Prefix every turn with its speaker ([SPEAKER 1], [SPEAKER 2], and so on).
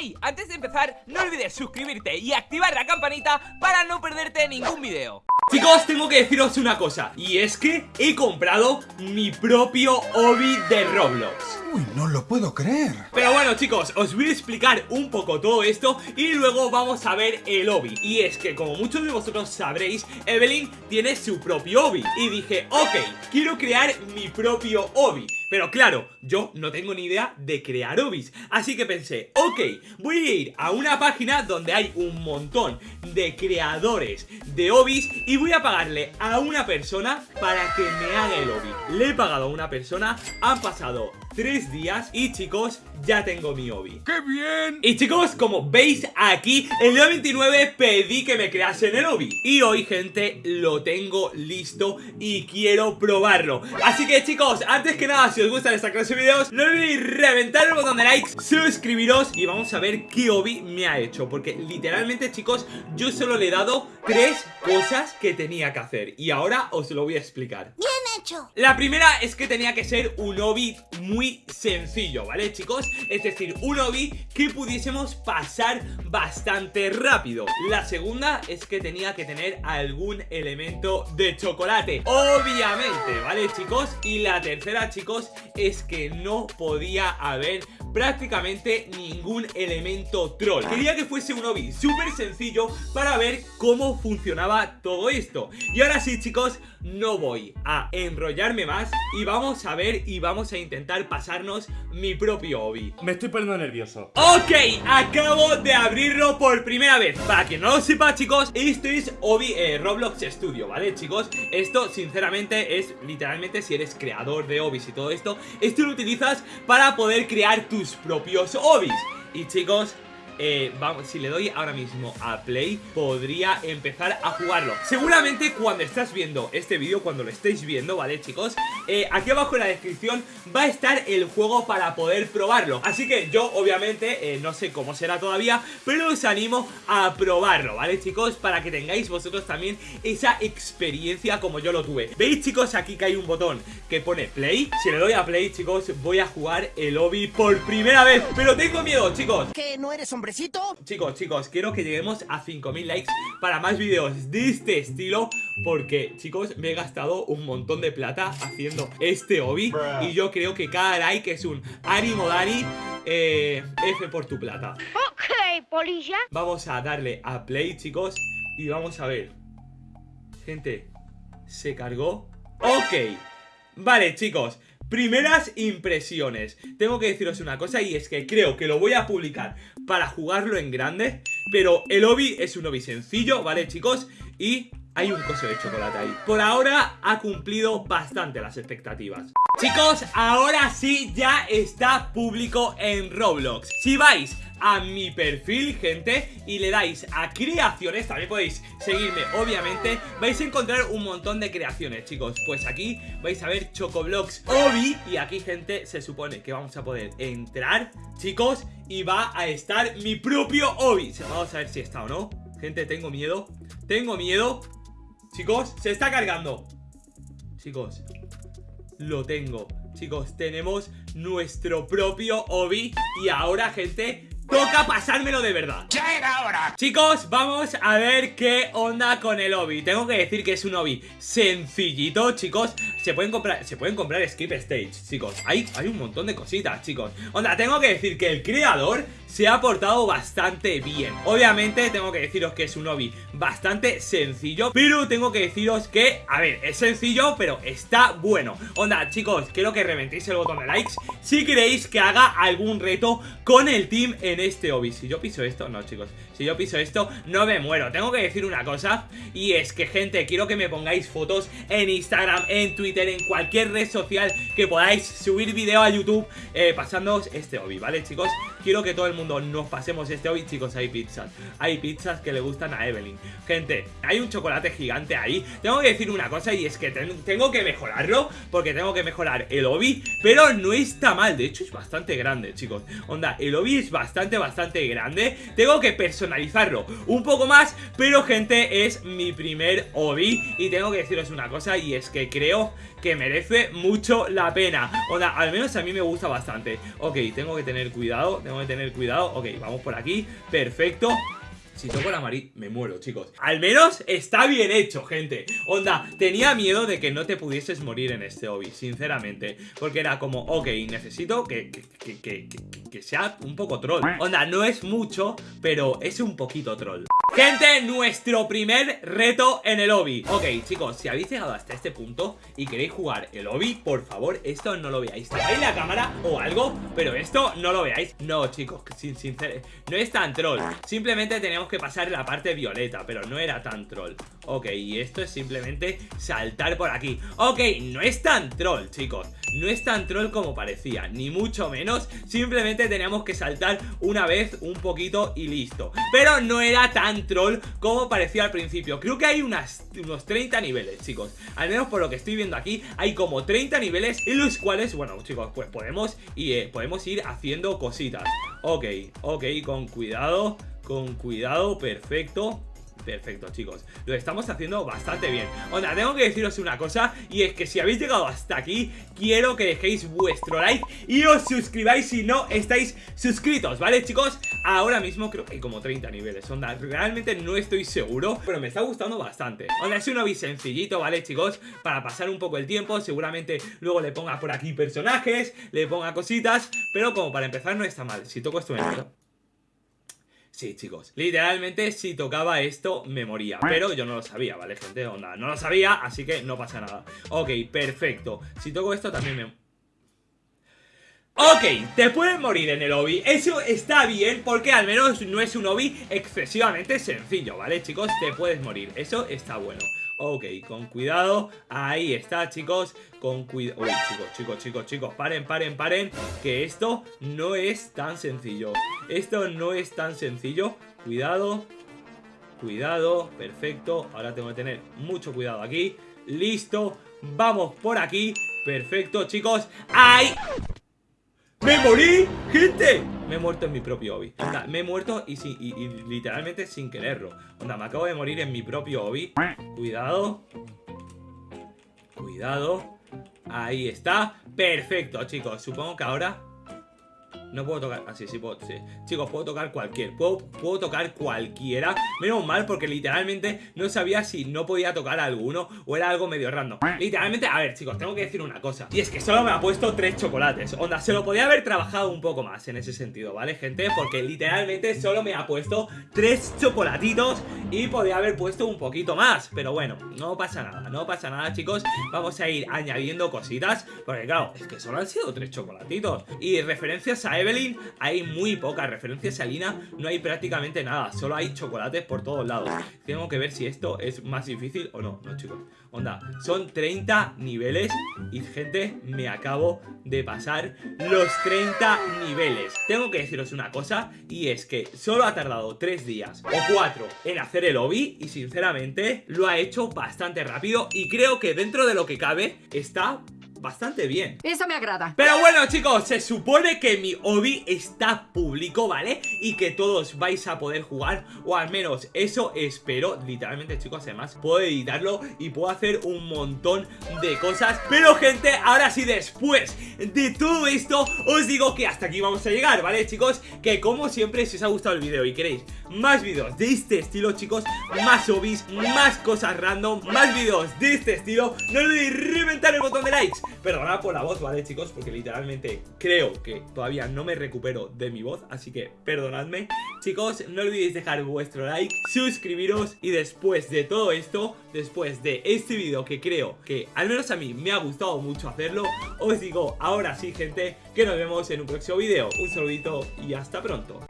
[SPEAKER 1] Hey, antes de empezar, no olvides suscribirte y activar la campanita para no perderte ningún video.
[SPEAKER 2] Chicos, tengo que deciros una cosa Y es que he comprado mi propio Obi de Roblox.
[SPEAKER 3] Uy, no lo puedo creer.
[SPEAKER 2] Pero bueno chicos, os voy a explicar un poco todo esto Y luego vamos a ver el Obi Y es que como muchos de vosotros sabréis Evelyn tiene su propio Obi Y dije, ok, quiero crear mi propio Obi pero claro, yo no tengo ni idea de crear obis Así que pensé, ok, voy a ir a una página donde hay un montón de creadores de obis Y voy a pagarle a una persona para que me haga el obi Le he pagado a una persona, han pasado tres días y chicos, ya tengo mi obi
[SPEAKER 3] ¡Qué bien!
[SPEAKER 2] Y chicos, como veis aquí, el día 29 pedí que me creasen el obi Y hoy, gente, lo tengo listo y quiero probarlo. Así que chicos, antes que nada, si os gustan esta clase de videos No olvidéis reventar el botón de like, suscribiros y vamos a ver qué obi me ha hecho. Porque literalmente, chicos, yo solo le he dado tres cosas que tenía que hacer. Y ahora os lo voy a explicar.
[SPEAKER 4] Bien
[SPEAKER 2] La primera es que tenía que ser un obi muy sencillo, ¿vale, chicos? Es decir, un obi que pudiésemos pasar bastante rápido La segunda es que tenía que tener algún elemento de chocolate Obviamente, ¿vale, chicos? Y la tercera, chicos, es que no podía haber prácticamente ningún elemento troll Quería que fuese un obi súper sencillo para ver cómo funcionaba todo esto Y ahora sí, chicos, no voy a enrollarme más Y vamos a ver y vamos a intentar pasarnos mi propio obi
[SPEAKER 5] Me estoy poniendo nervioso.
[SPEAKER 2] Ok, acabo de abrirlo por primera vez. Para quien no lo sepa, chicos, esto es Obi eh, Roblox Studio, ¿vale, chicos? Esto, sinceramente, es literalmente si eres creador de obis y todo esto Esto lo utilizas para poder crear tus propios obis Y chicos, eh, vamos, si le doy ahora mismo a play Podría empezar a jugarlo Seguramente cuando estás viendo este vídeo Cuando lo estéis viendo, ¿vale chicos? Eh, aquí abajo en la descripción va a estar el juego para poder probarlo Así que yo obviamente eh, no sé cómo será todavía Pero os animo a probarlo, ¿vale chicos? Para que tengáis vosotros también esa experiencia como yo lo tuve ¿Veis chicos? Aquí que hay un botón que pone play Si le doy a play chicos voy a jugar el lobby por primera vez Pero tengo miedo chicos
[SPEAKER 4] ¿Que no eres hombre
[SPEAKER 2] Chicos, chicos, quiero que lleguemos a 5.000 likes para más vídeos de este estilo Porque, chicos, me he gastado un montón de plata haciendo este hobby Y yo creo que cada like es un ánimo Dani eh, F por tu plata.
[SPEAKER 4] Ok, polilla.
[SPEAKER 2] Vamos a darle a play, chicos Y vamos a ver. Gente, se cargó. Ok. Vale, chicos Primeras impresiones. Tengo que deciros una cosa y es que creo que lo voy a publicar para jugarlo en grande Pero el obi es un obi sencillo, ¿vale chicos? Y hay un coso de chocolate ahí. Por ahora ha cumplido bastante las expectativas Chicos, ahora sí ya está público en Roblox. Si vais a mi perfil, gente Y le dais a creaciones También podéis seguirme, obviamente Vais a encontrar un montón de creaciones, chicos. Pues aquí vais a ver Chocoblocks Obi Y aquí, gente, se supone que vamos a poder entrar, chicos Y va a estar mi propio Obi. Vamos a ver si está o no. Gente, tengo miedo. Tengo miedo. Chicos, se está cargando. Chicos Lo tengo. Chicos, tenemos nuestro propio Obi Y ahora, gente, Toca pasármelo de verdad.
[SPEAKER 3] ¡Ya era hora!
[SPEAKER 2] Chicos, vamos a ver qué onda con el Obi Tengo que decir que es un Obi sencillito, chicos. Se pueden comprar, se pueden comprar Skip Stage, chicos. Hay, hay un montón de cositas, chicos. Onda, tengo que decir que el creador se ha portado bastante bien. Obviamente tengo que deciros que es un Obi bastante sencillo Pero tengo que deciros que, a ver, es sencillo pero está bueno. Onda, chicos, quiero que reventéis el botón de likes Si queréis que haga algún reto con el team en este Obi Si yo piso esto, no chicos. Si yo piso esto, no me muero. Tengo que decir una cosa Y es que gente, quiero que me pongáis fotos en Instagram, en Twitter, en cualquier red social Que podáis subir video a YouTube eh, Pasándoos este Obi, ¿vale chicos? Quiero que todo el mundo nos pasemos este Obi Chicos, hay pizzas. Hay pizzas que le gustan a Evelyn. Gente, hay un chocolate gigante ahí. Tengo que decir una cosa y es que tengo que mejorarlo Porque tengo que mejorar el Obi Pero no está mal, de hecho es bastante grande, chicos. Onda, el Obi es bastante bastante, grande. Tengo que personalizarlo un poco más Pero gente, es mi primer obi Y tengo que deciros una cosa Y es que creo que merece mucho la pena. O sea, al menos a mí me gusta bastante. Ok, tengo que tener cuidado Tengo que tener cuidado. Ok, vamos por aquí. Perfecto si toco la amarillo, me muero, chicos. Al menos está bien hecho, gente. Onda, tenía miedo de que no te pudieses morir en este hobby, sinceramente. Porque era como, ok, necesito que, que, que, que, que sea un poco troll. Onda, no es mucho, pero es un poquito troll Gente, nuestro primer reto en el hobby. Ok, chicos, si habéis llegado hasta este punto y queréis jugar el hobby, por favor, esto no lo veáis. Tapáis la cámara o algo, pero esto no lo veáis. No, chicos, sin sincero, no es tan troll. Simplemente tenemos que pasar la parte violeta, pero no era tan troll. Ok, y esto es simplemente saltar por aquí. Ok, no es tan troll, chicos. No es tan troll como parecía, ni mucho menos. Simplemente teníamos que saltar una vez un poquito y listo. Pero no era tan troll como parecía al principio. Creo que hay unos 30 niveles, chicos. Al menos por lo que estoy viendo aquí Hay como 30 niveles en los cuales, bueno, chicos, pues podemos, y, eh, podemos ir haciendo cositas. Ok, ok, con cuidado con cuidado, perfecto Perfecto, chicos, lo estamos haciendo bastante bien. Onda, tengo que deciros una cosa Y es que si habéis llegado hasta aquí Quiero que dejéis vuestro like Y os suscribáis si no estáis suscritos ¿Vale, chicos? Ahora mismo creo que hay como 30 niveles Onda, realmente no estoy seguro Pero me está gustando bastante. Onda, es un hobby sencillito, ¿vale, chicos? Para pasar un poco el tiempo Seguramente luego le ponga por aquí personajes Le ponga cositas Pero como para empezar no está mal. Si toco esto me Sí, chicos, literalmente si tocaba esto me moría. Pero yo no lo sabía, ¿vale, gente? Onda, no lo sabía, así que no pasa nada. Ok, perfecto. Si toco esto también me... Ok, te puedes morir en el hobby Eso está bien porque al menos no es un hobby excesivamente sencillo, ¿vale, chicos? Te puedes morir, eso está bueno Ok, con cuidado, ahí está chicos. Con cuidado, uy chicos, chicos, chicos, chicos. Paren, paren, paren Que esto no es tan sencillo. Esto no es tan sencillo. Cuidado Cuidado, perfecto. Ahora tengo que tener mucho cuidado aquí. Listo, vamos por aquí. Perfecto chicos. ¡Ay! ¡Me morí! ¡Gente! Me he muerto en mi propio hobby. Me he muerto y, y, y, literalmente sin quererlo. Onda, me acabo de morir en mi propio hobby. Cuidado. Cuidado. Ahí está. Perfecto, chicos. Supongo que ahora no puedo tocar, así, sí, puedo, sí. Chicos, puedo tocar cualquier, puedo, puedo tocar cualquiera. Menos mal porque literalmente no sabía si no podía tocar alguno O era algo medio random. Literalmente, a ver chicos, tengo que decir una cosa. Y es que solo me ha puesto tres chocolates. Onda, se lo podía haber trabajado un poco más en ese sentido, ¿vale, gente? Porque literalmente solo me ha puesto tres chocolatitos Y podía haber puesto un poquito más Pero bueno, no pasa nada, no pasa nada, chicos Vamos a ir añadiendo cositas Porque claro, es que solo han sido tres chocolatitos Y referencias a Evelyn hay muy pocas referencias a Lina, no hay prácticamente nada, solo hay chocolates por todos lados. Tengo que ver si esto es más difícil o no, no chicos. Onda, son 30 niveles y gente, me acabo de pasar los 30 niveles. Tengo que deciros una cosa y es que solo ha tardado 3 días o 4 en hacer el hobby y sinceramente lo ha hecho bastante rápido y creo que dentro de lo que cabe está bastante bien
[SPEAKER 5] Eso me agrada
[SPEAKER 2] Pero bueno chicos, se supone que mi hobby está público, ¿vale? Y que todos vais a poder jugar O al menos eso espero Literalmente chicos, además puedo editarlo Y puedo hacer un montón de cosas Pero gente, ahora sí después de todo esto Os digo que hasta aquí vamos a llegar, ¿vale chicos? Que como siempre, si os ha gustado el vídeo y queréis más vídeos de este estilo chicos. Más hobbies, más cosas random Más vídeos de este estilo. No olvidéis reventar el botón de likes. Perdonad por la voz, ¿vale, chicos? Porque literalmente creo que todavía no me recupero de mi voz Así que perdonadme. Chicos, no olvidéis dejar vuestro like Suscribiros Y después de todo esto Después de este vídeo que creo que al menos a mí me ha gustado mucho hacerlo Os digo ahora sí, gente Que nos vemos en un próximo vídeo Un saludito y hasta pronto